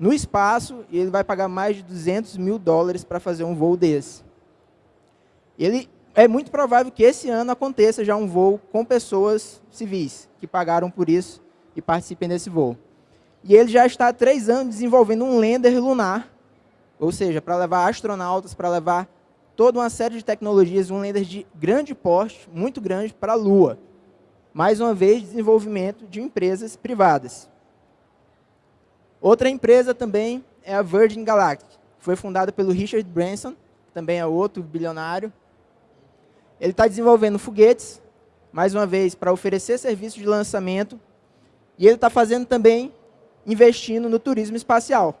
no espaço e ele vai pagar mais de 200 mil dólares para fazer um voo desse. Ele, é muito provável que esse ano aconteça já um voo com pessoas civis que pagaram por isso e participem desse voo. E ele já está há três anos desenvolvendo um lander lunar, ou seja, para levar astronautas, para levar toda uma série de tecnologias, um lander de grande porte, muito grande, para a Lua. Mais uma vez, desenvolvimento de empresas privadas. Outra empresa também é a Virgin Galactic, foi fundada pelo Richard Branson, também é outro bilionário. Ele está desenvolvendo foguetes, mais uma vez, para oferecer serviços de lançamento. E ele está fazendo também, investindo no turismo espacial.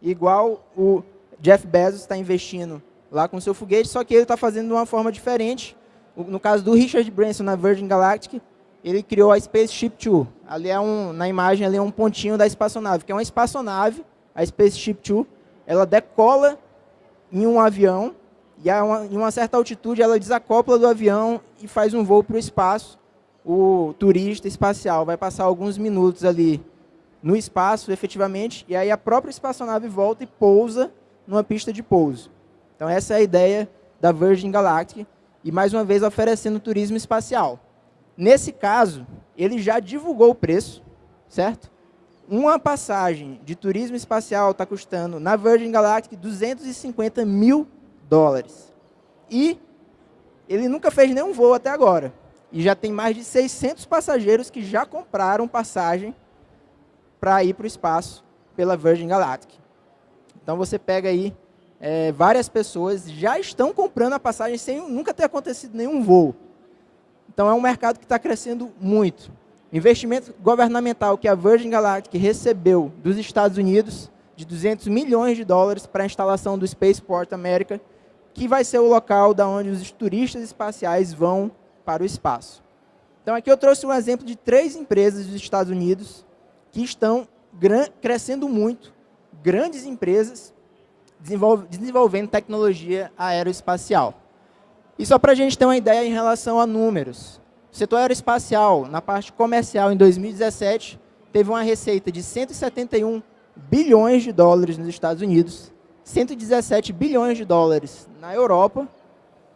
Igual o Jeff Bezos está investindo lá com seu foguete, só que ele está fazendo de uma forma diferente. No caso do Richard Branson, na Virgin Galactic, ele criou a Spaceship Two. Ali é um, na imagem ali é um pontinho da espaçonave, que é uma espaçonave, a Spaceship Two. Ela decola em um avião e a uma, em uma certa altitude ela desacopla do avião e faz um voo para o espaço. O turista espacial vai passar alguns minutos ali no espaço, efetivamente, e aí a própria espaçonave volta e pousa numa pista de pouso. Então essa é a ideia da Virgin Galactic, e mais uma vez oferecendo turismo espacial. Nesse caso, ele já divulgou o preço, certo? Uma passagem de turismo espacial está custando, na Virgin Galactic, 250 mil dólares. E ele nunca fez nenhum voo até agora. E já tem mais de 600 passageiros que já compraram passagem para ir para o espaço pela Virgin Galactic. Então você pega aí, é, várias pessoas já estão comprando a passagem sem nunca ter acontecido nenhum voo. Então é um mercado que está crescendo muito. Investimento governamental que a Virgin Galactic recebeu dos Estados Unidos de 200 milhões de dólares para a instalação do Spaceport America, que vai ser o local da onde os turistas espaciais vão para o espaço. Então aqui eu trouxe um exemplo de três empresas dos Estados Unidos que estão crescendo muito, grandes empresas desenvolvendo tecnologia aeroespacial. E só para a gente ter uma ideia em relação a números. O setor aeroespacial, na parte comercial, em 2017, teve uma receita de 171 bilhões de dólares nos Estados Unidos, 117 bilhões de dólares na Europa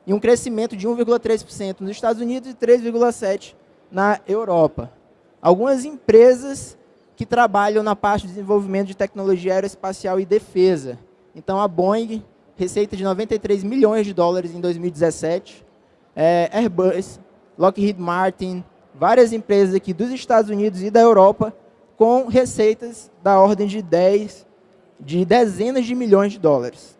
e um crescimento de 1,3% nos Estados Unidos e 3,7% na Europa. Algumas empresas que trabalham na parte de desenvolvimento de tecnologia aeroespacial e defesa. Então, a Boeing receita de 93 milhões de dólares em 2017. É, Airbus, Lockheed Martin, várias empresas aqui dos Estados Unidos e da Europa com receitas da ordem de 10, de dezenas de milhões de dólares.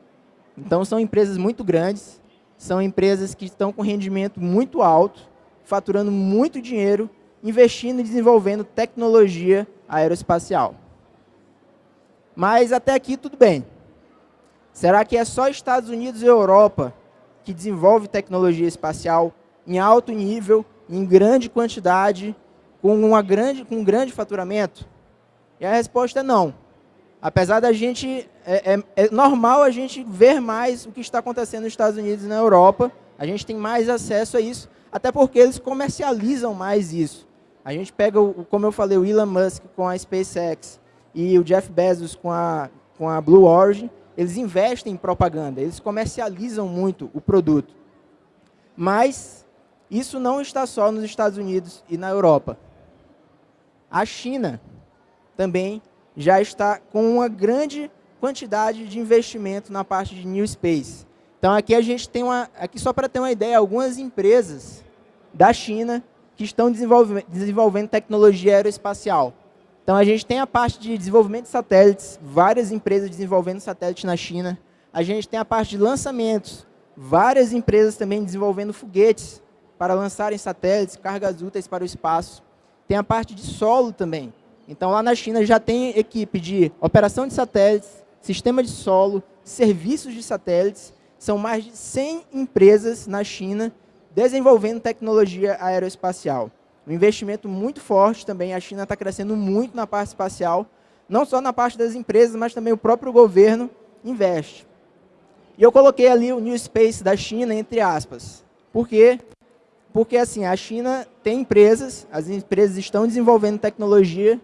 Então, são empresas muito grandes, são empresas que estão com rendimento muito alto, faturando muito dinheiro, investindo e desenvolvendo tecnologia aeroespacial. Mas até aqui tudo bem. Será que é só Estados Unidos e Europa que desenvolve tecnologia espacial em alto nível, em grande quantidade, com, uma grande, com um grande faturamento? E a resposta é não. Apesar da gente, é, é, é normal a gente ver mais o que está acontecendo nos Estados Unidos e na Europa, a gente tem mais acesso a isso, até porque eles comercializam mais isso. A gente pega, o, como eu falei, o Elon Musk com a SpaceX e o Jeff Bezos com a, com a Blue Origin, eles investem em propaganda, eles comercializam muito o produto. Mas isso não está só nos Estados Unidos e na Europa. A China também já está com uma grande quantidade de investimento na parte de New Space. Então aqui a gente tem uma, aqui só para ter uma ideia, algumas empresas da China que estão desenvolvendo, desenvolvendo tecnologia aeroespacial. Então, a gente tem a parte de desenvolvimento de satélites, várias empresas desenvolvendo satélites na China. A gente tem a parte de lançamentos, várias empresas também desenvolvendo foguetes para lançarem satélites, cargas úteis para o espaço. Tem a parte de solo também. Então, lá na China já tem equipe de operação de satélites, sistema de solo, serviços de satélites. São mais de 100 empresas na China desenvolvendo tecnologia aeroespacial. Um investimento muito forte também. A China está crescendo muito na parte espacial, não só na parte das empresas, mas também o próprio governo investe. E eu coloquei ali o New Space da China, entre aspas. Por quê? Porque assim, a China tem empresas, as empresas estão desenvolvendo tecnologia,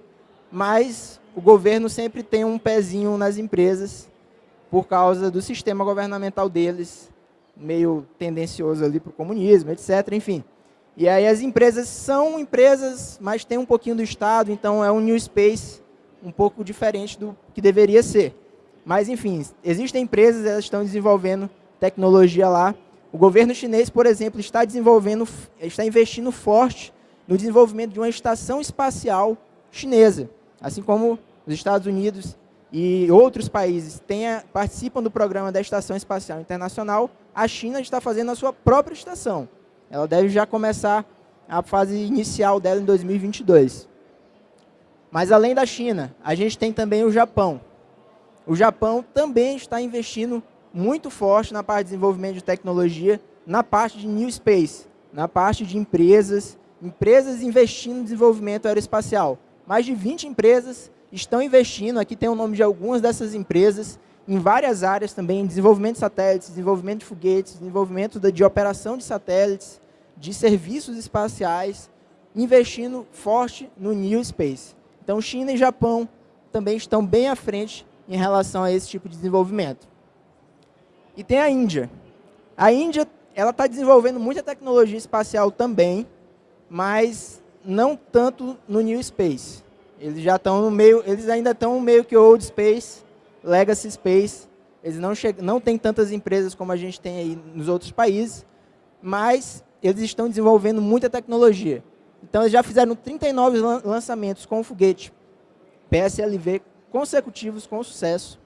mas o governo sempre tem um pezinho nas empresas por causa do sistema governamental deles, meio tendencioso ali para o comunismo, etc. Enfim. E aí as empresas são empresas, mas tem um pouquinho do Estado, então é um new space um pouco diferente do que deveria ser. Mas, enfim, existem empresas, elas estão desenvolvendo tecnologia lá. O governo chinês, por exemplo, está desenvolvendo, está investindo forte no desenvolvimento de uma estação espacial chinesa, assim como os Estados Unidos e outros países tenha, participam do programa da Estação Espacial Internacional, a China está fazendo a sua própria estação. Ela deve já começar a fase inicial dela em 2022. Mas além da China, a gente tem também o Japão. O Japão também está investindo muito forte na parte de desenvolvimento de tecnologia, na parte de New Space, na parte de empresas, empresas investindo no desenvolvimento aeroespacial. Mais de 20 empresas estão investindo, aqui tem o nome de algumas dessas empresas, em várias áreas também, desenvolvimento de satélites, desenvolvimento de foguetes, desenvolvimento de operação de satélites, de serviços espaciais, investindo forte no New Space. Então, China e Japão também estão bem à frente em relação a esse tipo de desenvolvimento. E tem a Índia. A Índia ela está desenvolvendo muita tecnologia espacial também, mas não tanto no New Space. Eles já estão no meio, eles ainda estão meio que Old Space, Legacy Space. Eles não, não têm tantas empresas como a gente tem aí nos outros países, mas eles estão desenvolvendo muita tecnologia. Então, eles já fizeram 39 lançamentos com o foguete PSLV consecutivos com sucesso.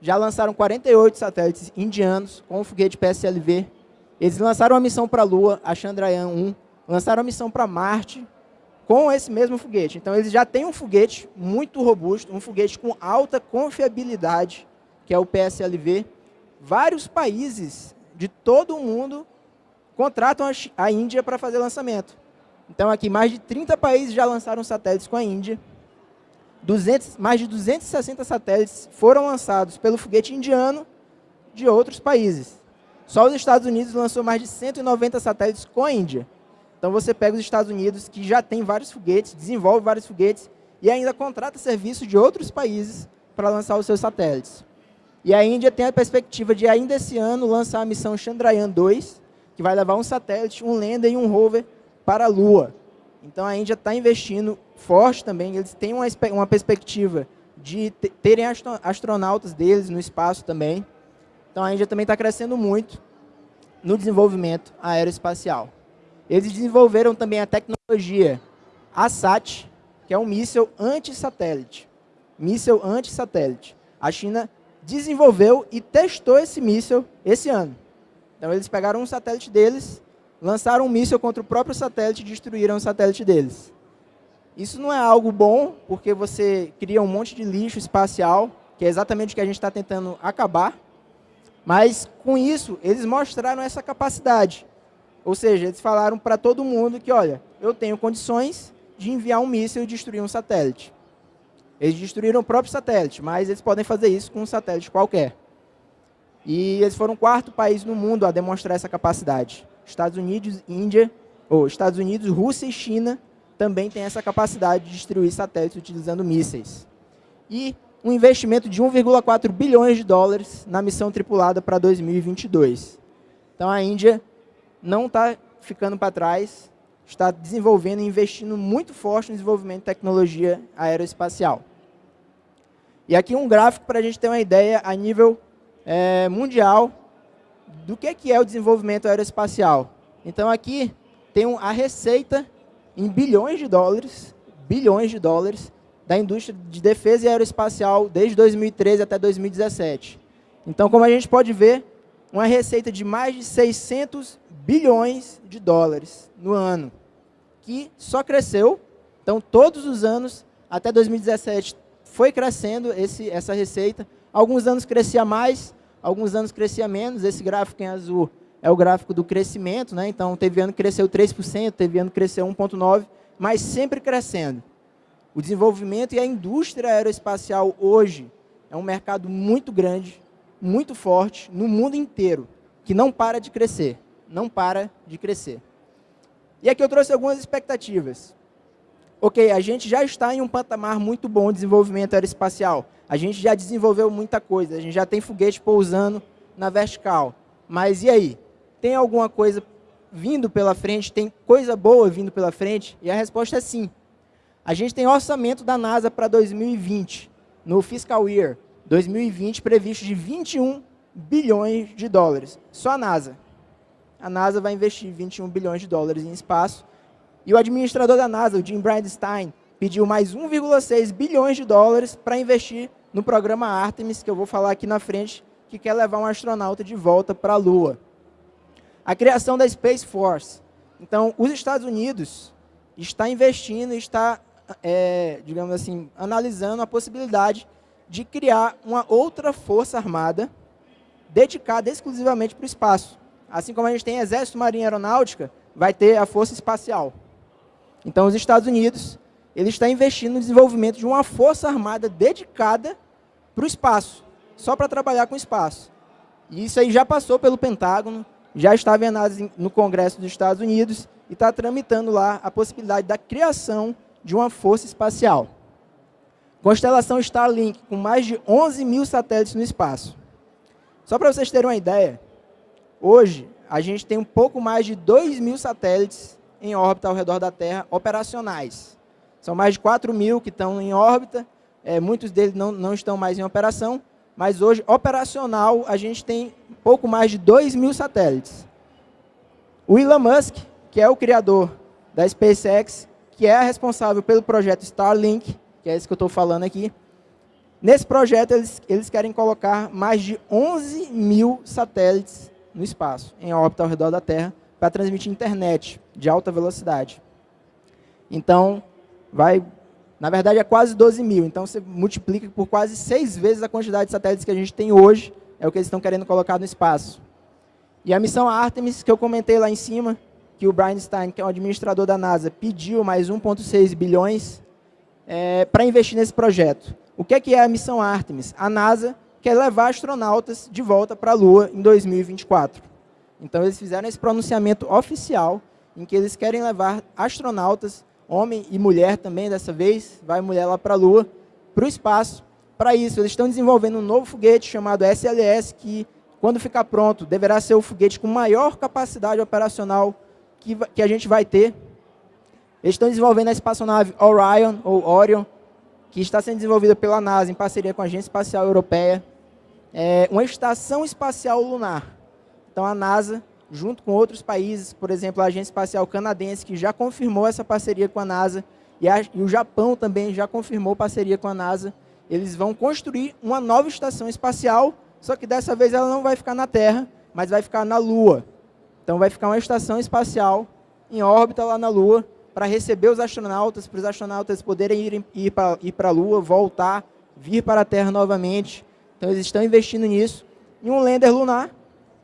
Já lançaram 48 satélites indianos com o foguete PSLV. Eles lançaram uma missão para a Lua, a Chandrayaan-1. Lançaram a missão para Marte com esse mesmo foguete. Então, eles já têm um foguete muito robusto, um foguete com alta confiabilidade, que é o PSLV. Vários países de todo o mundo contratam a Índia para fazer lançamento. Então, aqui, mais de 30 países já lançaram satélites com a Índia. 200, mais de 260 satélites foram lançados pelo foguete indiano de outros países. Só os Estados Unidos lançou mais de 190 satélites com a Índia. Então, você pega os Estados Unidos, que já tem vários foguetes, desenvolve vários foguetes, e ainda contrata serviços de outros países para lançar os seus satélites. E a Índia tem a perspectiva de, ainda esse ano, lançar a missão Chandrayaan-2, que vai levar um satélite, um lander e um rover para a Lua. Então a Índia está investindo forte também, eles têm uma, uma perspectiva de terem astronautas deles no espaço também. Então a Índia também está crescendo muito no desenvolvimento aeroespacial. Eles desenvolveram também a tecnologia ASAT, que é um míssil anti-satélite. Míssil anti-satélite. A China desenvolveu e testou esse míssil esse ano. Então eles pegaram um satélite deles lançaram um míssil contra o próprio satélite e destruíram o satélite deles. Isso não é algo bom, porque você cria um monte de lixo espacial, que é exatamente o que a gente está tentando acabar. Mas, com isso, eles mostraram essa capacidade. Ou seja, eles falaram para todo mundo que, olha, eu tenho condições de enviar um míssil e destruir um satélite. Eles destruíram o próprio satélite, mas eles podem fazer isso com um satélite qualquer. E eles foram o quarto país no mundo a demonstrar essa capacidade. Estados Unidos, Índia, ou Estados Unidos, Rússia e China também têm essa capacidade de destruir satélites utilizando mísseis. E um investimento de 1,4 bilhões de dólares na missão tripulada para 2022. Então a Índia não está ficando para trás, está desenvolvendo e investindo muito forte no desenvolvimento de tecnologia aeroespacial. E aqui um gráfico para a gente ter uma ideia a nível é, mundial do que, que é o desenvolvimento aeroespacial. Então, aqui tem a receita em bilhões de dólares, bilhões de dólares, da indústria de defesa e aeroespacial desde 2013 até 2017. Então, como a gente pode ver, uma receita de mais de 600 bilhões de dólares no ano, que só cresceu. Então, todos os anos, até 2017, foi crescendo esse, essa receita. Alguns anos crescia mais, alguns anos crescia menos, esse gráfico em azul é o gráfico do crescimento, né? então teve ano que cresceu 3%, teve ano que cresceu 1,9%, mas sempre crescendo. O desenvolvimento e a indústria aeroespacial hoje é um mercado muito grande, muito forte, no mundo inteiro, que não para de crescer, não para de crescer. E aqui eu trouxe algumas expectativas. ok, a gente já está em um patamar muito bom de desenvolvimento aeroespacial. A gente já desenvolveu muita coisa, a gente já tem foguete pousando na vertical. Mas e aí? Tem alguma coisa vindo pela frente? Tem coisa boa vindo pela frente? E a resposta é sim. A gente tem orçamento da NASA para 2020, no fiscal year 2020, previsto de 21 bilhões de dólares. Só a NASA. A NASA vai investir 21 bilhões de dólares em espaço. E o administrador da NASA, o Jim Bridenstine, pediu mais 1,6 bilhões de dólares para investir no programa Artemis, que eu vou falar aqui na frente, que quer levar um astronauta de volta para a Lua. A criação da Space Force. Então, os Estados Unidos está investindo, está, é, digamos assim, analisando a possibilidade de criar uma outra força armada dedicada exclusivamente para o espaço. Assim como a gente tem Exército, Marinha Aeronáutica, vai ter a Força Espacial. Então, os Estados Unidos ele está investindo no desenvolvimento de uma força armada dedicada para o espaço, só para trabalhar com espaço. E isso aí já passou pelo Pentágono, já estava em análise no Congresso dos Estados Unidos e está tramitando lá a possibilidade da criação de uma força espacial. Constelação Starlink, com mais de 11 mil satélites no espaço. Só para vocês terem uma ideia, hoje a gente tem um pouco mais de 2 mil satélites em órbita ao redor da Terra operacionais. São mais de 4 mil que estão em órbita, é, muitos deles não, não estão mais em operação, mas hoje, operacional, a gente tem pouco mais de 2 mil satélites. O Elon Musk, que é o criador da SpaceX, que é responsável pelo projeto Starlink, que é esse que eu estou falando aqui, nesse projeto eles, eles querem colocar mais de 11 mil satélites no espaço, em órbita ao redor da Terra, para transmitir internet de alta velocidade. Então, vai, na verdade, é quase 12 mil. Então, você multiplica por quase seis vezes a quantidade de satélites que a gente tem hoje, é o que eles estão querendo colocar no espaço. E a missão Artemis, que eu comentei lá em cima, que o Brian Stein, que é o administrador da NASA, pediu mais 1,6 bilhões é, para investir nesse projeto. O que é, que é a missão Artemis? A NASA quer levar astronautas de volta para a Lua em 2024. Então, eles fizeram esse pronunciamento oficial em que eles querem levar astronautas homem e mulher também, dessa vez, vai mulher lá para a Lua, para o espaço. Para isso, eles estão desenvolvendo um novo foguete chamado SLS, que, quando ficar pronto, deverá ser o foguete com maior capacidade operacional que, que a gente vai ter. Eles estão desenvolvendo a espaçonave Orion, ou Orion, que está sendo desenvolvida pela NASA em parceria com a Agência Espacial Europeia. É uma estação espacial lunar. Então, a NASA junto com outros países, por exemplo, a Agência Espacial Canadense, que já confirmou essa parceria com a NASA, e, a, e, o Japão também já confirmou parceria com a NASA. Eles vão construir uma nova estação espacial, só que dessa vez ela não vai ficar na Terra, mas vai ficar na Lua. Então vai ficar uma estação espacial em órbita lá na Lua, para receber os astronautas, para os astronautas poderem ir, ir para a Lua, voltar, vir para a Terra novamente. Então eles estão investindo nisso. E um lander lunar,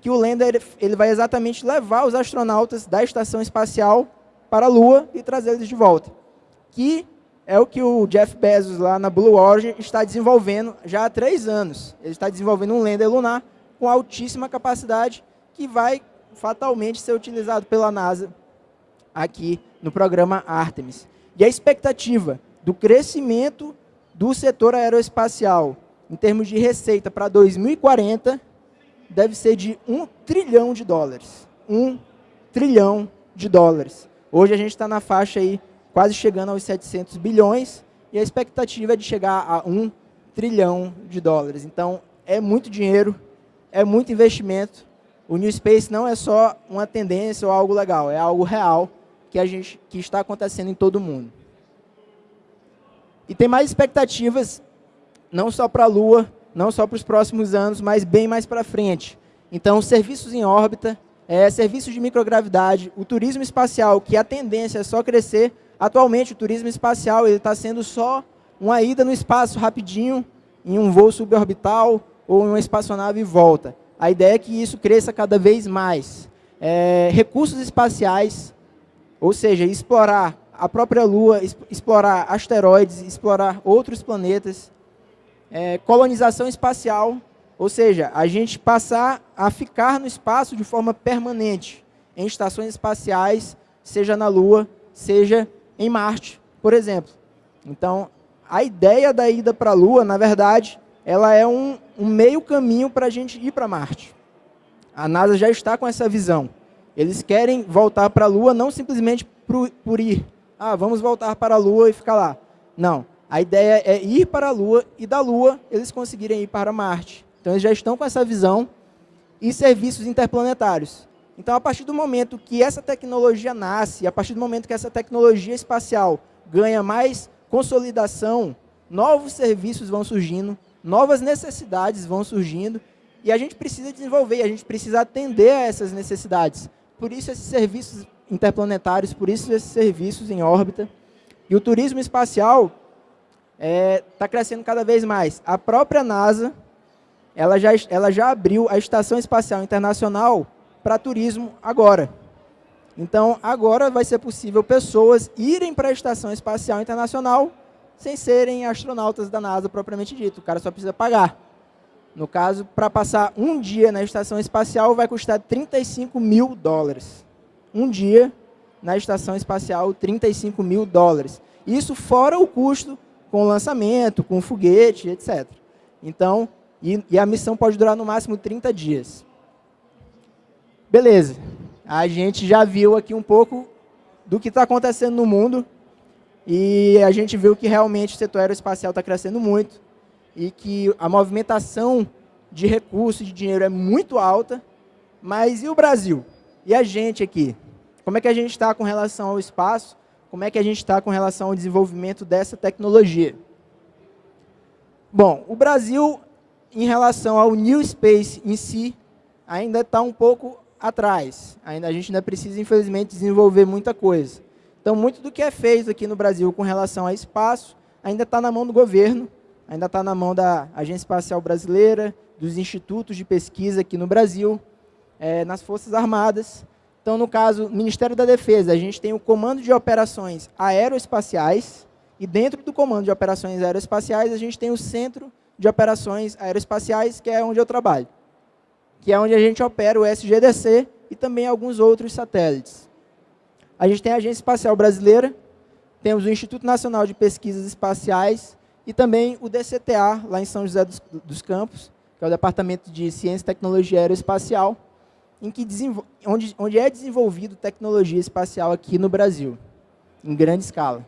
que o lander ele vai exatamente levar os astronautas da estação espacial para a Lua e trazer eles de volta. Que é o que o Jeff Bezos lá na Blue Origin está desenvolvendo já há três anos. Ele está desenvolvendo um lander lunar com altíssima capacidade que vai fatalmente ser utilizado pela NASA aqui no programa Artemis. E a expectativa do crescimento do setor aeroespacial em termos de receita para 2040 deve ser de um trilhão de dólares. Um trilhão de dólares. Hoje a gente está na faixa aí, quase chegando aos 700 bilhões, e a expectativa é de chegar a um trilhão de dólares. Então, é muito dinheiro, é muito investimento. O New Space não é só uma tendência ou algo legal, é algo real que, a gente, que está acontecendo em todo o mundo. E tem mais expectativas, não só para a Lua, não só para os próximos anos, mas bem mais para frente. Então, serviços em órbita, é, serviços de microgravidade, o turismo espacial, que a tendência é só crescer. Atualmente, o turismo espacial está sendo só uma ida no espaço rapidinho, em um voo suborbital ou em uma espaçonave e volta. A ideia é que isso cresça cada vez mais. É, recursos espaciais, ou seja, explorar a própria Lua, explorar asteroides, explorar outros planetas, é, colonização espacial, ou seja, a gente passar a ficar no espaço de forma permanente, em estações espaciais, seja na Lua, seja em Marte, por exemplo. Então, a ideia da ida para a Lua, na verdade, ela é um, um meio caminho para a gente ir para Marte. A NASA já está com essa visão. Eles querem voltar para a Lua não simplesmente por, ir. Ah, vamos voltar para a Lua e ficar lá. Não. A ideia é ir para a Lua e da Lua eles conseguirem ir para Marte. Então eles já estão com essa visão e serviços interplanetários. Então, a partir do momento que essa tecnologia nasce, a partir do momento que essa tecnologia espacial ganha mais consolidação, novos serviços vão surgindo, novas necessidades vão surgindo, e a gente precisa desenvolver, a gente precisa atender a essas necessidades. Por isso, esses serviços interplanetários, por isso, esses serviços em órbita. E o turismo espacial está é, tá crescendo cada vez mais. A própria NASA ela já, ela já abriu a Estação Espacial Internacional para turismo agora. Então, agora vai ser possível pessoas irem para a Estação Espacial Internacional sem serem astronautas da NASA propriamente dito. O cara só precisa pagar. No caso, para passar um dia na Estação Espacial vai custar 35 mil dólares. Um dia na Estação Espacial, 35 mil dólares. Isso fora o custo com o lançamento, com o foguete, etc. Então, e, e a missão pode durar no máximo 30 dias. Beleza. A gente já viu aqui um pouco do que está acontecendo no mundo e a gente viu que realmente o setor aeroespacial está crescendo muito e que a movimentação de recursos, de dinheiro é muito alta, mas e o Brasil? E a gente aqui? Como é que a gente está com relação ao espaço? Como é que a gente está com relação ao desenvolvimento dessa tecnologia? Bom, o Brasil em relação ao New Space em si, ainda está um pouco atrás. Ainda, a gente ainda precisa, infelizmente, desenvolver muita coisa. Então, muito do que é feito aqui no Brasil com relação a espaço, ainda está na mão do governo, ainda está na mão da Agência Espacial Brasileira, dos institutos de pesquisa aqui no Brasil, é, nas Forças Armadas. Então, no caso, Ministério da Defesa, a gente tem o Comando de Operações Aeroespaciais, e dentro do Comando de Operações Aeroespaciais, a gente tem o Centro de operações aeroespaciais, que é onde eu trabalho, que é onde a gente opera o SGDC e também alguns outros satélites. A gente tem a Agência Espacial Brasileira, temos o Instituto Nacional de Pesquisas Espaciais e também o DCTA, lá em São José dos, dos Campos, que é o Departamento de Ciência e Tecnologia Aeroespacial, em que onde, onde é desenvolvido tecnologia espacial aqui no Brasil, em grande escala.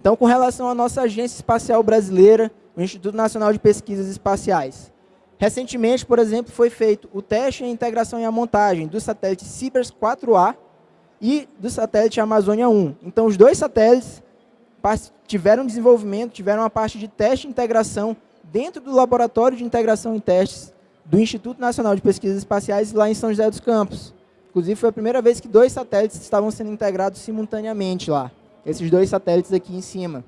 Então, com relação à nossa Agência Espacial Brasileira, o Instituto Nacional de Pesquisas Espaciais. Recentemente, por exemplo, foi feito o teste a integração e a montagem do satélite Cibers 4A e do satélite Amazônia 1. Então, os dois satélites tiveram desenvolvimento, tiveram uma parte de teste e integração dentro do Laboratório de Integração e Testes do Instituto Nacional de Pesquisas Espaciais lá em São José dos Campos. Inclusive, foi a primeira vez que dois satélites estavam sendo integrados simultaneamente lá. Esses dois satélites aqui em cima.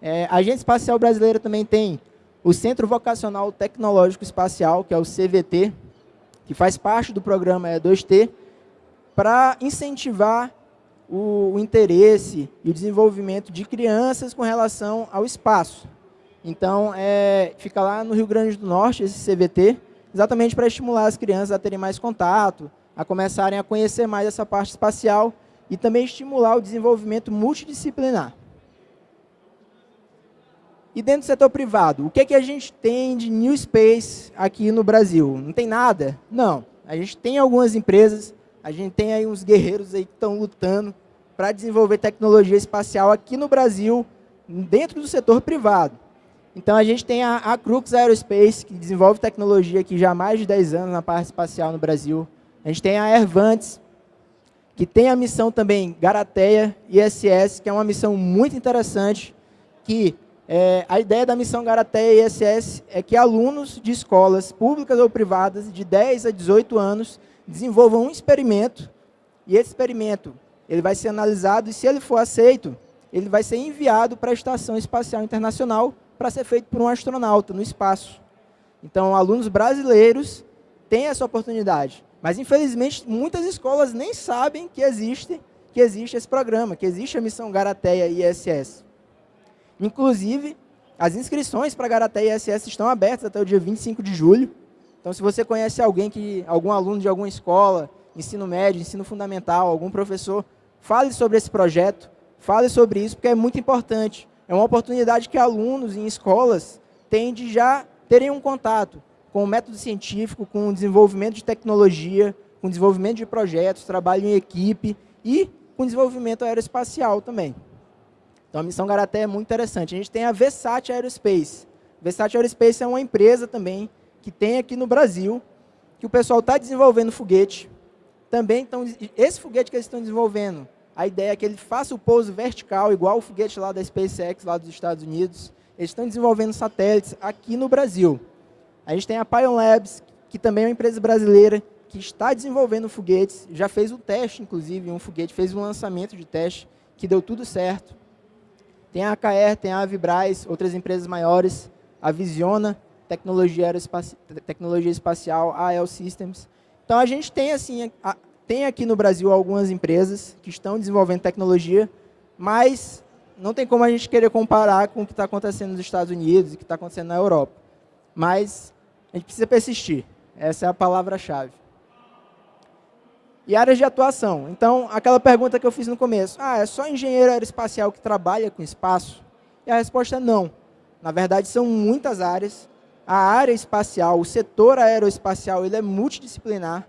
É, a Agência Espacial Brasileira também tem o Centro Vocacional Tecnológico Espacial, que é o CVT, que faz parte do programa E2T, para incentivar o, o, interesse e o desenvolvimento de crianças com relação ao espaço. Então, é, fica lá no Rio Grande do Norte, esse CVT, exatamente para estimular as crianças a terem mais contato, a começarem a conhecer mais essa parte espacial e também estimular o desenvolvimento multidisciplinar. E dentro do setor privado, o que, é que a gente tem de new space aqui no Brasil? Não tem nada? Não. A gente tem algumas empresas, a gente tem aí uns guerreiros aí que estão lutando para desenvolver tecnologia espacial aqui no Brasil, dentro do setor privado. Então, a gente tem a, a Crux Aerospace, que desenvolve tecnologia aqui já há mais de 10 anos na parte espacial no Brasil. A gente tem a Airvantes, que tem a missão também Garateia ISS, que é uma missão muito interessante, que é, a ideia da missão Garateia ISS é que alunos de escolas públicas ou privadas de 10 a 18 anos desenvolvam um experimento e esse experimento ele vai ser analisado e se ele for aceito, ele vai ser enviado para a Estação Espacial Internacional para ser feito por um astronauta no espaço. Então, alunos brasileiros têm essa oportunidade. Mas, infelizmente, muitas escolas nem sabem que existe, que existe esse programa, que existe a missão Garateia ISS. Inclusive, as inscrições para Garateia ISS estão abertas até o dia 25 de julho. Então, se você conhece alguém, que, algum aluno de alguma escola, ensino médio, ensino fundamental, algum professor, fale sobre esse projeto, fale sobre isso, porque é muito importante. É uma oportunidade que alunos em escolas têm de já terem um contato com o método científico, com o desenvolvimento de tecnologia, com o desenvolvimento de projetos, trabalho em equipe e com desenvolvimento aeroespacial também. Então, a missão Garaté é muito interessante. A gente tem a Vesat Aerospace. Vesat Aerospace é uma empresa também que tem aqui no Brasil, que o pessoal está desenvolvendo foguete. Também então, esse foguete que eles estão desenvolvendo, a ideia é que ele faça o pouso vertical, igual o foguete lá da SpaceX, lá dos Estados Unidos. Eles estão desenvolvendo satélites aqui no Brasil. A gente tem a Pion Labs, que também é uma empresa brasileira, que está desenvolvendo foguetes, já fez um teste, inclusive, um foguete, fez um lançamento de teste, que deu tudo certo. Tem a AKR, tem a Avibraz, outras empresas maiores, a Visiona, tecnologia, aeroespaci tecnologia espacial, a AL Systems. Então, a gente tem, assim, a, tem aqui no Brasil algumas empresas que estão desenvolvendo tecnologia, mas não tem como a gente querer comparar com o que está acontecendo nos Estados Unidos e o que está acontecendo na Europa. Mas a gente precisa persistir. Essa é a palavra-chave. E áreas de atuação. Então, aquela pergunta que eu fiz no começo. Ah, é só engenheiro aeroespacial que trabalha com espaço? E a resposta é não. Na verdade, são muitas áreas. A área espacial, o setor aeroespacial, ele é multidisciplinar.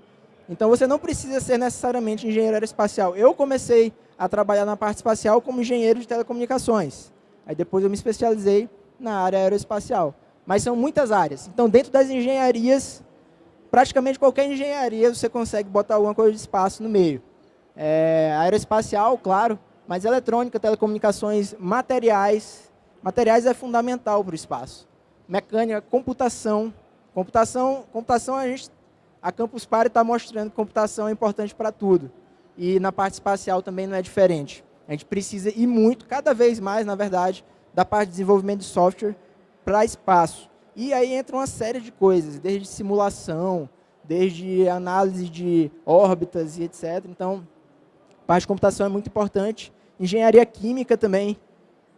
Então, você não precisa ser necessariamente engenheiro aeroespacial. Eu comecei a trabalhar na parte espacial como engenheiro de telecomunicações. Aí depois eu me especializei na área aeroespacial. Mas são muitas áreas. Então, dentro das engenharias, praticamente qualquer engenharia você consegue botar alguma coisa de espaço no meio. É, aeroespacial, claro, mas eletrônica, telecomunicações, materiais. Materiais é fundamental para o espaço. Mecânica, computação. Computação, computação a gente, a Campus Party está mostrando que computação é importante para tudo. E na parte espacial também não é diferente. A gente precisa ir muito, cada vez mais, na verdade, da parte de desenvolvimento de software para espaço. E aí entra uma série de coisas, desde simulação, desde análise de órbitas e etc. Então, parte de computação é muito importante. Engenharia química também.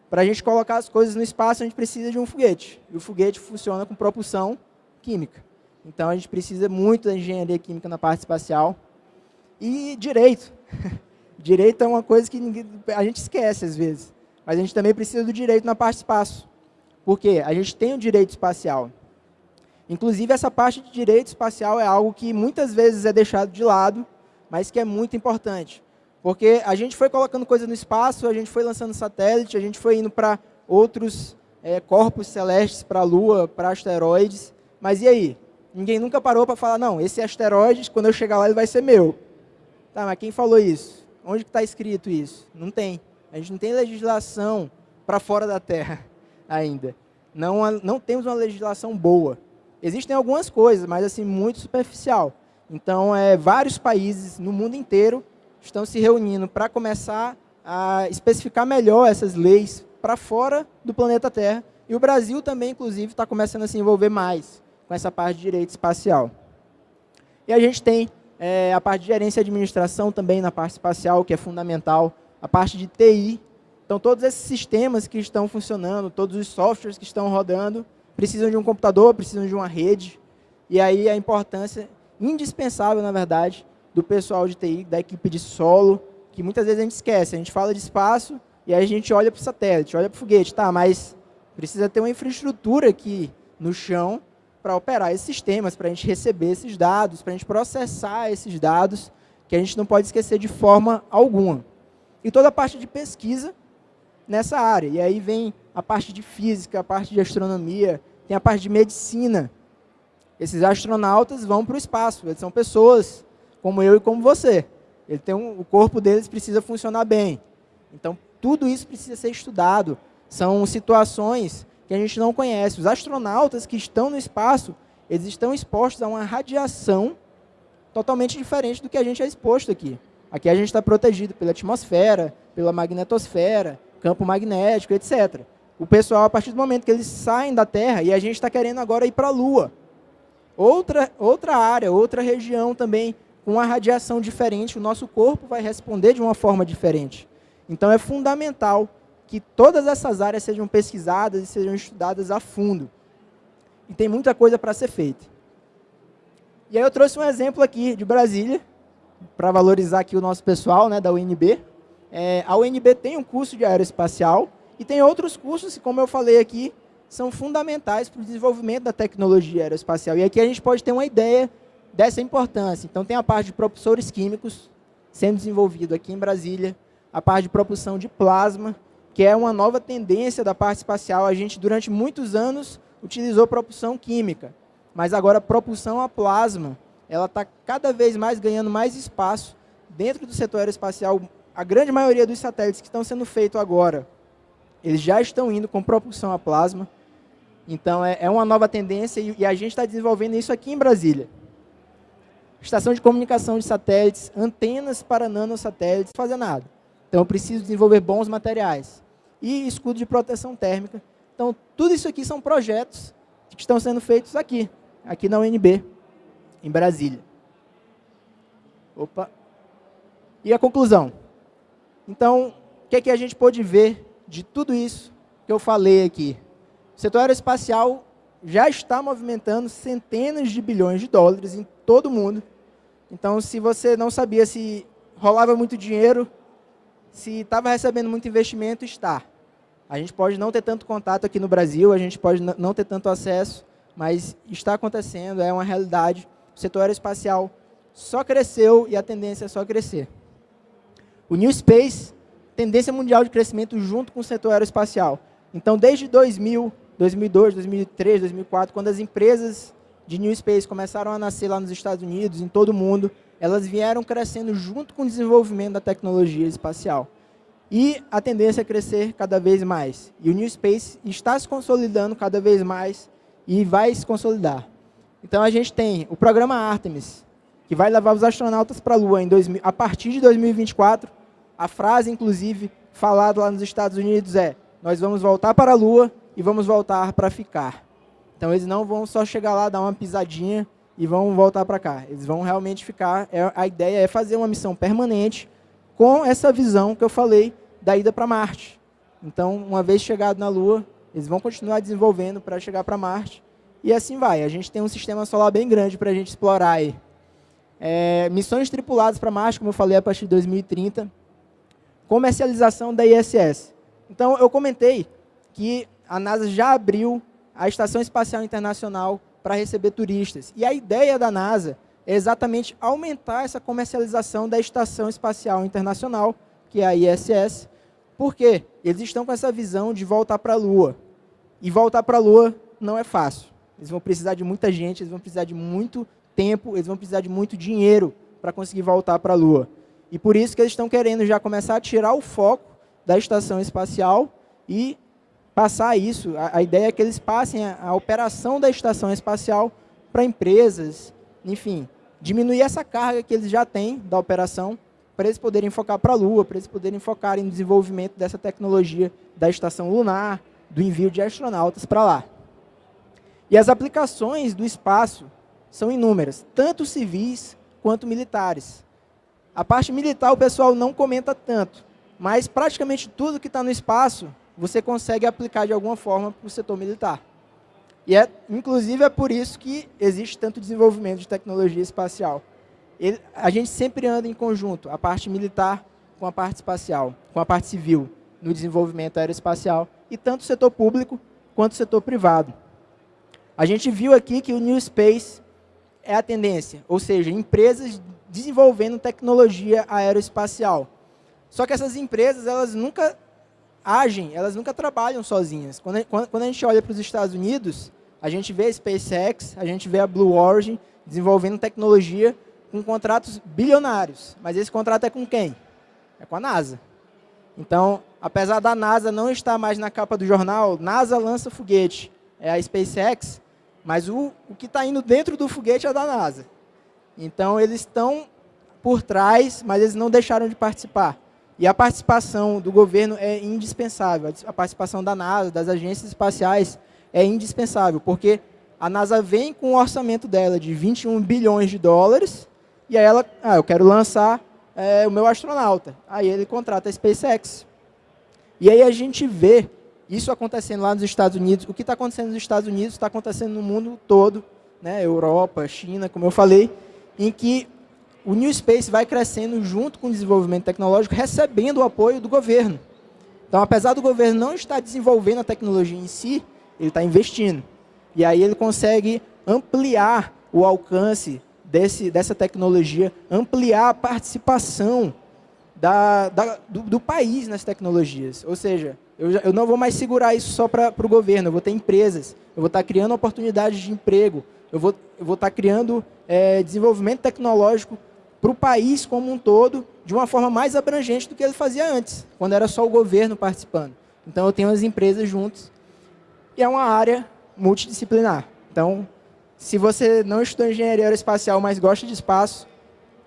Para a gente colocar as coisas no espaço, a gente precisa de um foguete. E o foguete funciona com propulsão química. Então, a gente precisa muito da engenharia química na parte espacial. E direito. direito é uma coisa que a gente esquece às vezes. Mas a gente também precisa do direito na parte espaço. Porque a gente tem o direito espacial. Inclusive, essa parte de direito espacial é algo que muitas vezes é deixado de lado, mas que é muito importante. Porque a gente foi colocando coisa no espaço, a gente foi lançando satélite, a gente foi indo para outros é, corpos celestes, para a Lua, para asteroides. Mas e aí? Ninguém nunca parou para falar, não, esse asteroide, quando eu chegar lá, ele vai ser meu. Tá, mas quem falou isso? Onde está escrito isso? Não tem. A gente não tem legislação para fora da Terra ainda. Não, não temos uma legislação boa. Existem algumas coisas, mas assim muito superficial. Então, é, vários países no mundo inteiro estão se reunindo para começar a especificar melhor essas leis para fora do planeta Terra. E o Brasil também, inclusive, está começando a se envolver mais com essa parte de direito espacial. E a gente tem é, a parte de gerência e administração também na parte espacial, que é fundamental. A parte de TI, então, todos esses sistemas que estão funcionando, todos os softwares que estão rodando, precisam de um computador, precisam de uma rede. E aí a importância indispensável, na verdade, do pessoal de TI, da equipe de solo, que muitas vezes a gente esquece. A gente fala de espaço e aí a gente olha para o satélite, olha para o foguete. Tá, mas precisa ter uma infraestrutura aqui no chão para operar esses sistemas, para a gente receber esses dados, para a gente processar esses dados, que a gente não pode esquecer de forma alguma. E toda a parte de pesquisa nessa área. E aí vem a parte de física, a parte de astronomia, tem a parte de medicina. Esses astronautas vão para o espaço, eles são pessoas como eu e como você. Ele tem um, o corpo deles precisa funcionar bem. Então, tudo isso precisa ser estudado. São situações que a gente não conhece. Os astronautas que estão no espaço, eles estão expostos a uma radiação totalmente diferente do que a gente é exposto aqui. Aqui a gente está protegido pela atmosfera, pela magnetosfera, campo magnético, etc. O pessoal, a partir do momento que eles saem da Terra, e a gente está querendo agora ir para a Lua. Outra, outra área, outra região também, com uma radiação diferente, o nosso corpo vai responder de uma forma diferente. Então, é fundamental que todas essas áreas sejam pesquisadas e sejam estudadas a fundo. E tem muita coisa para ser feita. E aí eu trouxe um exemplo aqui de Brasília, para valorizar aqui o nosso pessoal né, da UNB. É, a UNB tem um curso de aeroespacial e tem outros cursos que, como eu falei aqui, são fundamentais para o desenvolvimento da tecnologia aeroespacial. E aqui a gente pode ter uma ideia dessa importância. Então, tem a parte de propulsores químicos sendo desenvolvido aqui em Brasília, a parte de propulsão de plasma, que é uma nova tendência da parte espacial. A gente, durante muitos anos, utilizou propulsão química, mas agora a propulsão a plasma, ela está cada vez mais ganhando mais espaço dentro do setor aeroespacial. A grande maioria dos satélites que estão sendo feitos agora, eles já estão indo com propulsão a plasma. Então, é, é uma nova tendência e, e a gente está desenvolvendo isso aqui em Brasília. Estação de comunicação de satélites, antenas para nanosatélites, fazer nada. Então, eu preciso desenvolver bons materiais. E escudo de proteção térmica. Então, tudo isso aqui são projetos que estão sendo feitos aqui, aqui na UNB, em Brasília. Opa. E a conclusão? Então, o que, é que a gente pode ver de tudo isso que eu falei aqui? O setor aeroespacial já está movimentando centenas de bilhões de dólares em todo o mundo. Então, se você não sabia se rolava muito dinheiro, se estava recebendo muito investimento, está. A gente pode não ter tanto contato aqui no Brasil, a gente pode não ter tanto acesso, mas está acontecendo, é uma realidade. O setor aeroespacial só cresceu e a tendência é só crescer. O New Space, tendência mundial de crescimento junto com o setor aeroespacial. Então, desde 2000, 2002, 2003, 2004, quando as empresas de New Space começaram a nascer lá nos Estados Unidos, em todo o mundo, elas vieram crescendo junto com o desenvolvimento da tecnologia espacial. E a tendência é crescer cada vez mais. E o New Space está se consolidando cada vez mais e vai se consolidar. Então a gente tem o programa Artemis, que vai levar os astronautas para a Lua em 2000, a partir de 2024. A frase, inclusive, falada lá nos Estados Unidos é nós vamos voltar para a Lua e vamos voltar para ficar. Então, eles não vão só chegar lá, dar uma pisadinha e vão voltar para cá. Eles vão realmente ficar... É, a ideia é fazer uma missão permanente com essa visão que eu falei da ida para Marte. Então, uma vez chegado na Lua, eles vão continuar desenvolvendo para chegar para Marte. E assim vai. A gente tem um sistema solar bem grande para a gente explorar aí. É, missões tripuladas para Marte, como eu falei, a partir de 2030. Comercialização da ISS. Então, eu comentei que a NASA já abriu a Estação Espacial Internacional para receber turistas. E a ideia da NASA é exatamente aumentar essa comercialização da Estação Espacial Internacional, que é a ISS, porque eles estão com essa visão de voltar para a Lua. E voltar para a Lua não é fácil. Eles vão precisar de muita gente, eles vão precisar de muito tempo, eles vão precisar de muito dinheiro para conseguir voltar para a Lua. E por isso que eles estão querendo já começar a tirar o foco da estação espacial e passar isso. A, a ideia é que eles passem a, a operação da estação espacial para empresas, enfim, diminuir essa carga que eles já têm da operação para eles poderem focar para a Lua, para eles poderem focar em desenvolvimento dessa tecnologia da estação lunar, do envio de astronautas para lá. E as aplicações do espaço são inúmeras, tanto civis quanto militares. A parte militar o pessoal não comenta tanto, mas praticamente tudo que está no espaço você consegue aplicar de alguma forma para o setor militar. E, é, inclusive, é por isso que existe tanto desenvolvimento de tecnologia espacial. Ele, a gente sempre anda em conjunto, a parte militar com a parte espacial, com a parte civil, no desenvolvimento aeroespacial, e tanto o setor público quanto o setor privado. A gente viu aqui que o New Space é a tendência, ou seja, empresas desenvolvendo tecnologia aeroespacial. Só que essas empresas, elas nunca agem, elas nunca trabalham sozinhas. Quando, quando, a gente olha para os Estados Unidos, a gente vê a SpaceX, a gente vê a Blue Origin desenvolvendo tecnologia com contratos bilionários. Mas esse contrato é com quem? É com a NASA. Então, apesar da NASA não estar mais na capa do jornal, NASA lança foguete, é a SpaceX, mas o, o que está indo dentro do foguete é da NASA. Então, eles estão por trás, mas eles não deixaram de participar. E a participação do governo é indispensável. A participação da NASA, das agências espaciais, é indispensável, porque a NASA vem com o orçamento dela de 21 bilhões de dólares, e aí ela, ah, eu quero lançar é, o meu astronauta. Aí ele contrata a SpaceX. E aí a gente vê isso acontecendo lá nos Estados Unidos. O que está acontecendo nos Estados Unidos está acontecendo no mundo todo, né, Europa, China, como eu falei, em que o New Space vai crescendo junto com o desenvolvimento tecnológico, recebendo o apoio do governo. Então, apesar do governo não estar desenvolvendo a tecnologia em si, ele está investindo. E aí ele consegue ampliar o alcance desse, dessa tecnologia, ampliar a participação da, da, do, do, país nas tecnologias. Ou seja, eu, eu não vou mais segurar isso só para o governo, eu vou ter empresas, eu vou estar criando oportunidades de emprego, eu vou, eu vou estar criando é, desenvolvimento tecnológico para o país como um todo, de uma forma mais abrangente do que ele fazia antes, quando era só o governo participando. Então, eu tenho as empresas juntos, e é uma área multidisciplinar. Então, se você não estudou engenharia aeroespacial, mas gosta de espaço,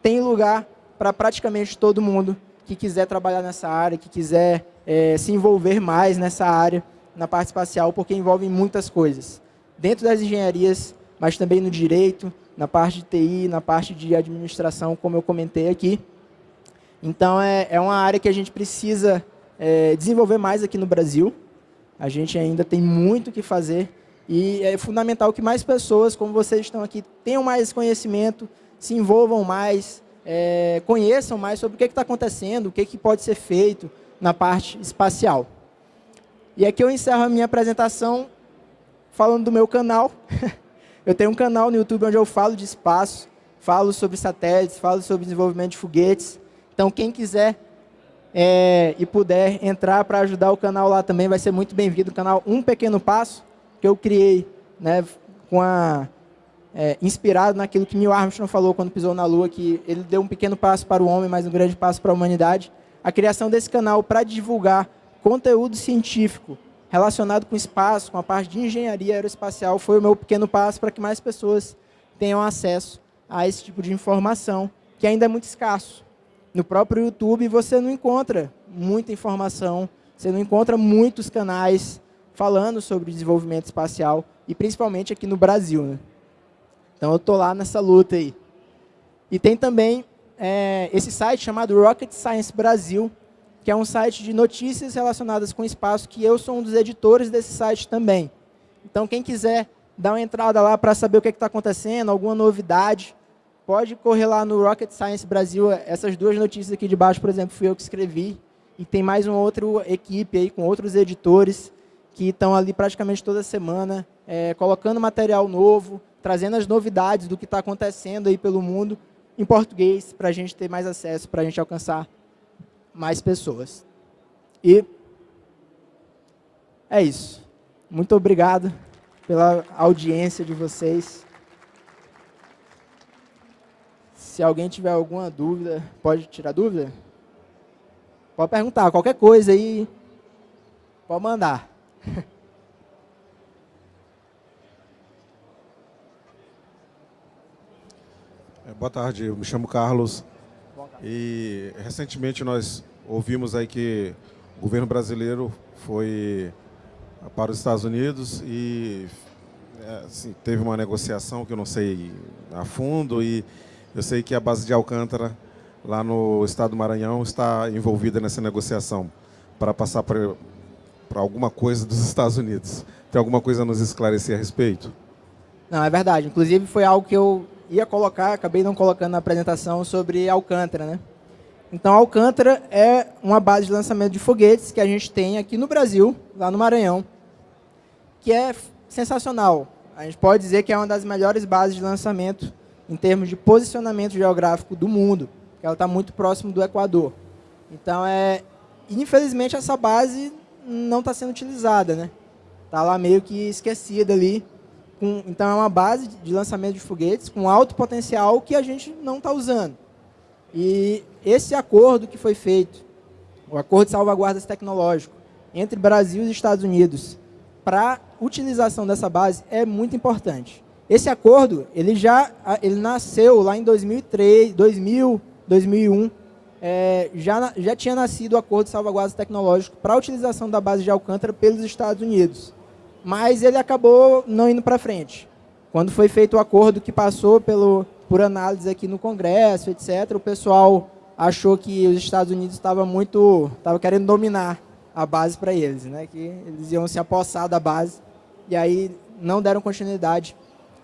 tem lugar para praticamente todo mundo que quiser trabalhar nessa área, que quiser é, se envolver mais nessa área, na parte espacial, porque envolve muitas coisas. Dentro das engenharias, mas também no direito, na parte de TI, na parte de administração, como eu comentei aqui. Então, é, é uma área que a gente precisa é, desenvolver mais aqui no Brasil. A gente ainda tem muito o que fazer e é fundamental que mais pessoas, como vocês estão aqui, tenham mais conhecimento, se envolvam mais, é, conheçam mais sobre o que está acontecendo, o que, que pode ser feito na parte espacial. E aqui eu encerro a minha apresentação falando do meu canal. eu tenho um canal no YouTube onde eu falo de espaço, falo sobre satélites, falo sobre desenvolvimento de foguetes. Então, quem quiser é, e puder entrar para ajudar o canal lá também, vai ser muito bem-vindo. O canal Um Pequeno Passo que eu criei, né, com a, é, inspirado naquilo que Neil Armstrong falou quando pisou na Lua, que ele deu um pequeno passo para o homem, mas um grande passo para a humanidade. A criação desse canal para divulgar conteúdo científico relacionado com espaço, com a parte de engenharia aeroespacial, foi o meu pequeno passo para que mais pessoas tenham acesso a esse tipo de informação, que ainda é muito escasso. No próprio YouTube você não encontra muita informação, você não encontra muitos canais falando sobre desenvolvimento espacial, e principalmente aqui no Brasil. Né? Então, eu estou lá nessa luta aí. E tem também é, esse site chamado Rocket Science Brasil, que é um site de notícias relacionadas com espaço, que eu sou um dos editores desse site também. Então, quem quiser dar uma entrada lá para saber o que é está acontecendo, alguma novidade, pode correr lá no Rocket Science Brasil. Essas duas notícias aqui de baixo, por exemplo, fui eu que escrevi. E tem mais uma outra equipe aí com outros editores que estão ali praticamente toda semana, é, colocando material novo, trazendo as novidades do que está acontecendo aí pelo mundo em português, para a gente ter mais acesso, para a gente alcançar mais pessoas. E é isso. Muito obrigado pela audiência de vocês. Se alguém tiver alguma dúvida, pode tirar dúvida? Pode perguntar, qualquer coisa aí, pode mandar. É, boa tarde, eu me chamo Carlos. E recentemente nós ouvimos aí que o governo brasileiro foi para os Estados Unidos e é, assim, teve uma negociação que eu não sei a fundo e eu sei que a base de Alcântara, lá no estado do Maranhão, está envolvida nessa negociação para passar para para alguma coisa dos Estados Unidos. Tem alguma coisa a nos esclarecer a respeito? Não, é verdade. Inclusive, foi algo que eu ia colocar, acabei não colocando na apresentação, sobre Alcântara. Né? Então, Alcântara é uma base de lançamento de foguetes que a gente tem aqui no Brasil, lá no Maranhão, que é sensacional. A gente pode dizer que é uma das melhores bases de lançamento em termos de posicionamento geográfico do mundo, que ela está muito próximo do Equador. Então, é, infelizmente, essa base não está sendo utilizada, né? Está lá meio que esquecida ali. Com, então, é uma base de lançamento de foguetes com alto potencial que a gente não está usando. E esse acordo que foi feito, o Acordo de Salvaguardas Tecnológico, entre Brasil e Estados Unidos, para utilização dessa base, é muito importante. Esse acordo, ele já ele nasceu lá em 2003, 2000, 2001, é, já, já tinha nascido o acordo de salvaguarda tecnológico para a utilização da base de Alcântara pelos Estados Unidos. Mas ele acabou não indo para frente. Quando foi feito o acordo que passou pelo, por análise aqui no Congresso, etc., o pessoal achou que os Estados Unidos estavam muito, estava querendo dominar a base para eles, né? que eles iam se apossar da base, e aí não deram continuidade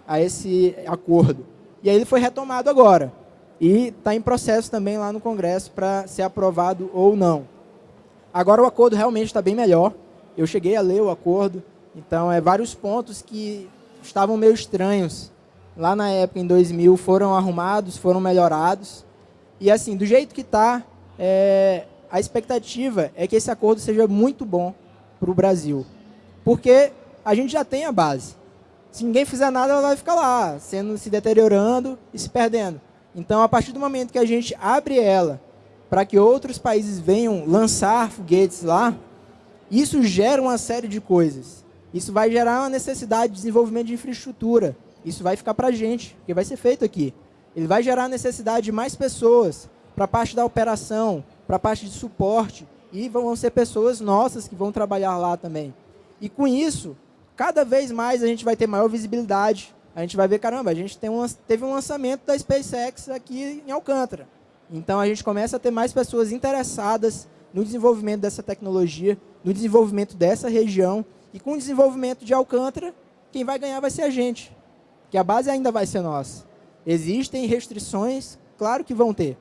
a esse acordo. E aí ele foi retomado agora. e está em processo também lá no Congresso para ser aprovado ou não. Agora o acordo realmente está bem melhor. Eu cheguei a ler o acordo, então é vários pontos que estavam meio estranhos lá na época, em 2000, foram arrumados, foram melhorados. E assim, do jeito que está, é, a expectativa é que esse acordo seja muito bom para o Brasil. Porque a gente já tem a base. Se ninguém fizer nada, ela vai ficar lá, sendo, se deteriorando e se perdendo. Então, a partir do momento que a gente abre ela para que outros países venham lançar foguetes lá, isso gera uma série de coisas. Isso vai gerar uma necessidade de desenvolvimento de infraestrutura. Isso vai ficar para a gente, porque vai ser feito aqui. Ele vai gerar necessidade de mais pessoas para a parte da operação, para a parte de suporte, e vão ser pessoas nossas que vão trabalhar lá também. E com isso, cada vez mais a gente vai ter maior visibilidade, a gente vai ver, caramba, a gente tem um, teve um lançamento da SpaceX aqui em Alcântara. Então, a gente começa a ter mais pessoas interessadas no desenvolvimento dessa tecnologia, no desenvolvimento dessa região. E com o desenvolvimento de Alcântara, quem vai ganhar vai ser a gente. Que a base ainda vai ser nossa. Existem restrições, claro que vão ter.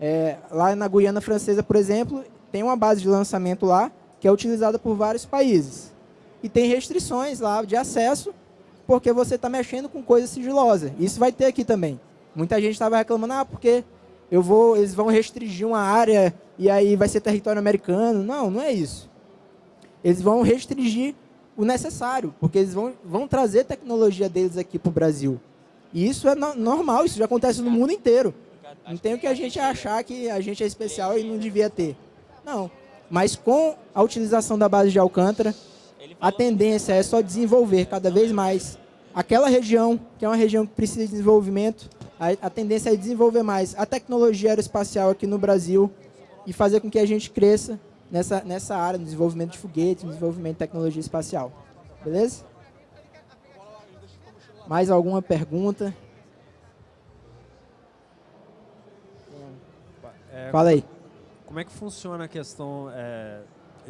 É, lá na Guiana Francesa, por exemplo, tem uma base de lançamento lá, que é utilizada por vários países. E tem restrições lá de acesso porque você está mexendo com coisa sigilosa. Isso vai ter aqui também. Muita gente estava reclamando, ah, porque eu vou, eles vão restringir uma área e aí vai ser território americano. Não, não é isso. Eles vão restringir o necessário, porque eles vão, vão trazer tecnologia deles aqui para o Brasil. E isso é no, normal, isso já acontece no mundo inteiro. Não tem o que a gente achar que a gente é especial e não devia ter. Não. Mas com a utilização da base de Alcântara, a tendência é só desenvolver cada vez mais aquela região, que é uma região que precisa de desenvolvimento, a, a tendência é desenvolver mais a tecnologia aeroespacial aqui no Brasil e fazer com que a gente cresça nessa, nessa área, no desenvolvimento de foguetes, no desenvolvimento de tecnologia espacial. Beleza? Mais alguma pergunta? É, Fala aí. Como é que funciona a questão é,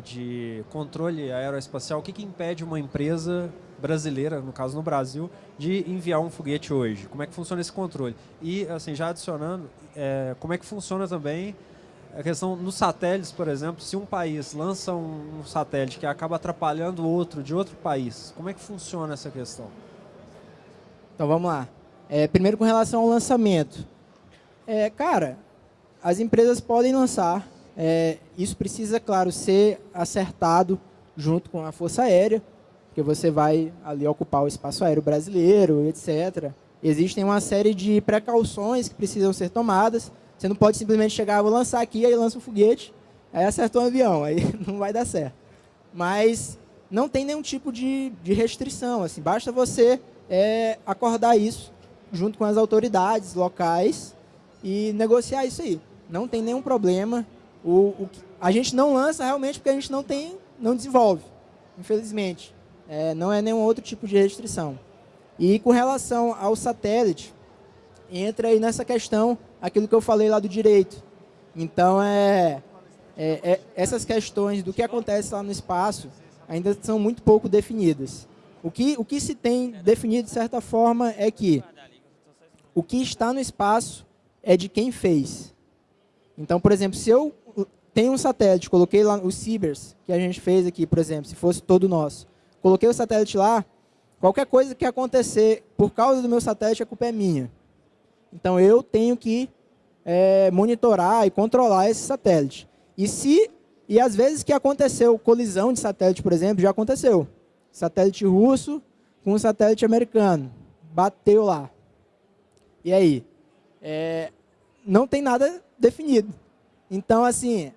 de controle aeroespacial? O que, que impede uma empresa brasileira, no caso no Brasil, de enviar um foguete hoje? Como é que funciona esse controle? E, assim, já adicionando, é, como é que funciona também a questão nos satélites, por exemplo, se um país lança um, satélite que acaba atrapalhando outro de outro país, como é que funciona essa questão? Então, vamos lá. É, primeiro, com relação ao lançamento. É, cara, as empresas podem lançar, é, isso precisa, claro, ser acertado junto com a Força Aérea, porque você vai ali ocupar o espaço aéreo brasileiro, etc. Existem uma série de precauções que precisam ser tomadas. Você não pode simplesmente chegar, vou lançar aqui, aí lança um foguete, aí acertou um avião, aí não vai dar certo. Mas não tem nenhum tipo de, de restrição, assim, basta você é, acordar isso junto com as autoridades locais e negociar isso aí. Não tem nenhum problema. O, o, a gente não lança realmente porque a gente não tem, não desenvolve, infelizmente. É, não é nenhum outro tipo de restrição. E com relação ao satélite, entra aí nessa questão aquilo que eu falei lá do direito. Então, é, é, é, essas questões do que acontece lá no espaço ainda são muito pouco definidas. O que, o que se tem definido, de certa forma, é que o que está no espaço é de quem fez. Então, por exemplo, se eu tenho um satélite, coloquei lá os Cibers, que a gente fez aqui, por exemplo, se fosse todo nosso, coloquei o satélite lá, qualquer coisa que acontecer por causa do meu satélite, a culpa é minha. Então, eu tenho que é, monitorar e controlar esse satélite. E se e às vezes que aconteceu colisão de satélite, por exemplo, já aconteceu. Satélite russo com um satélite americano. Bateu lá. E aí? É, não tem nada definido. Então, assim,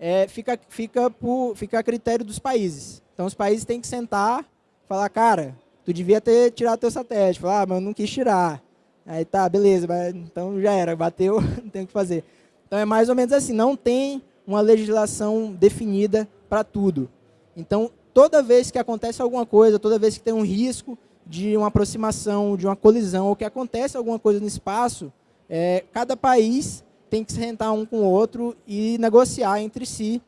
é, fica, fica, por, fica a critério dos países. Então os países têm que sentar, falar, cara, tu devia ter tirado teu satélite. Falar, ah, mas eu não quis tirar. Aí tá, beleza, então já era, bateu, não tem o que fazer. Então é mais ou menos assim, não tem uma legislação definida para tudo. Então, toda vez que acontece alguma coisa, toda vez que tem um risco de uma aproximação, de uma colisão, ou que acontece alguma coisa no espaço, é, cada país tem que se sentar um com o outro e negociar entre si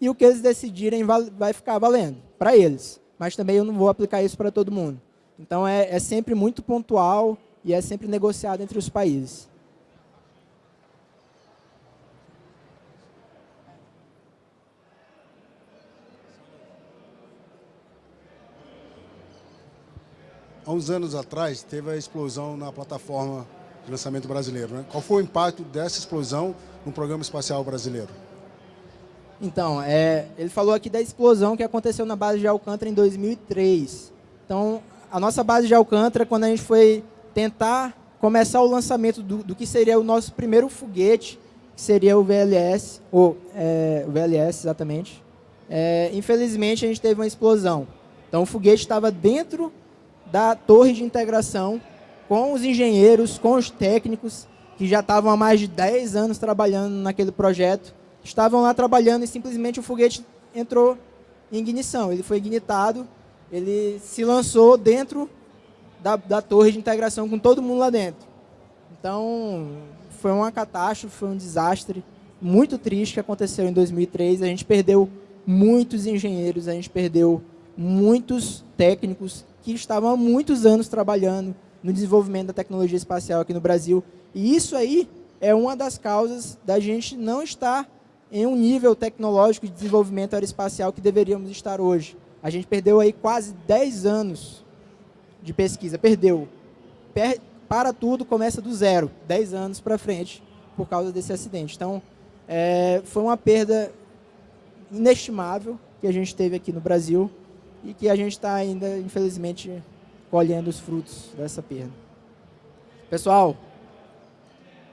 e o que eles decidirem vai ficar valendo para eles. Mas também eu não vou aplicar isso para todo mundo. Então, é, é sempre muito pontual e é sempre negociado entre os países. Há uns anos atrás teve a explosão na plataforma de lançamento brasileiro. Né? Qual foi o impacto dessa explosão no programa espacial brasileiro? Então, é, ele falou aqui da explosão que aconteceu na base de Alcântara em 2003. Então, a nossa base de Alcântara, quando a gente foi tentar começar o lançamento do, do que seria o nosso primeiro foguete, que seria o VLS, ou é, o VLS exatamente, é, infelizmente a gente teve uma explosão. Então o foguete estava dentro da torre de integração com os engenheiros, com os técnicos, que já estavam há mais de 10 anos trabalhando naquele projeto, estavam lá trabalhando e simplesmente o foguete entrou em ignição. Ele foi ignitado, ele se lançou dentro da, da torre de integração com todo mundo lá dentro. Então, foi uma catástrofe, foi um desastre muito triste que aconteceu em 2003. A gente perdeu muitos engenheiros, a gente perdeu muitos técnicos que estavam há muitos anos trabalhando no desenvolvimento da tecnologia espacial aqui no Brasil. E isso aí é uma das causas da gente não estar em um nível tecnológico de desenvolvimento aeroespacial que deveríamos estar hoje. A gente perdeu aí quase 10 anos de pesquisa, perdeu. Per para tudo, começa do zero, 10 anos para frente, por causa desse acidente. Então, é, foi uma perda inestimável que a gente teve aqui no Brasil e que a gente está ainda, infelizmente, colhendo os frutos dessa perda. Pessoal,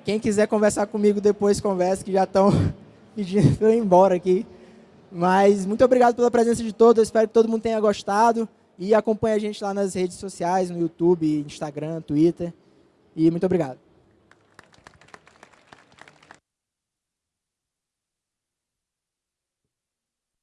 quem quiser conversar comigo depois, converse, que já estão pedindo para eu ir embora aqui. Mas muito obrigado pela presença de todos, espero que todo mundo tenha gostado. E acompanhe a gente lá nas redes sociais, no YouTube, Instagram, Twitter. E muito obrigado.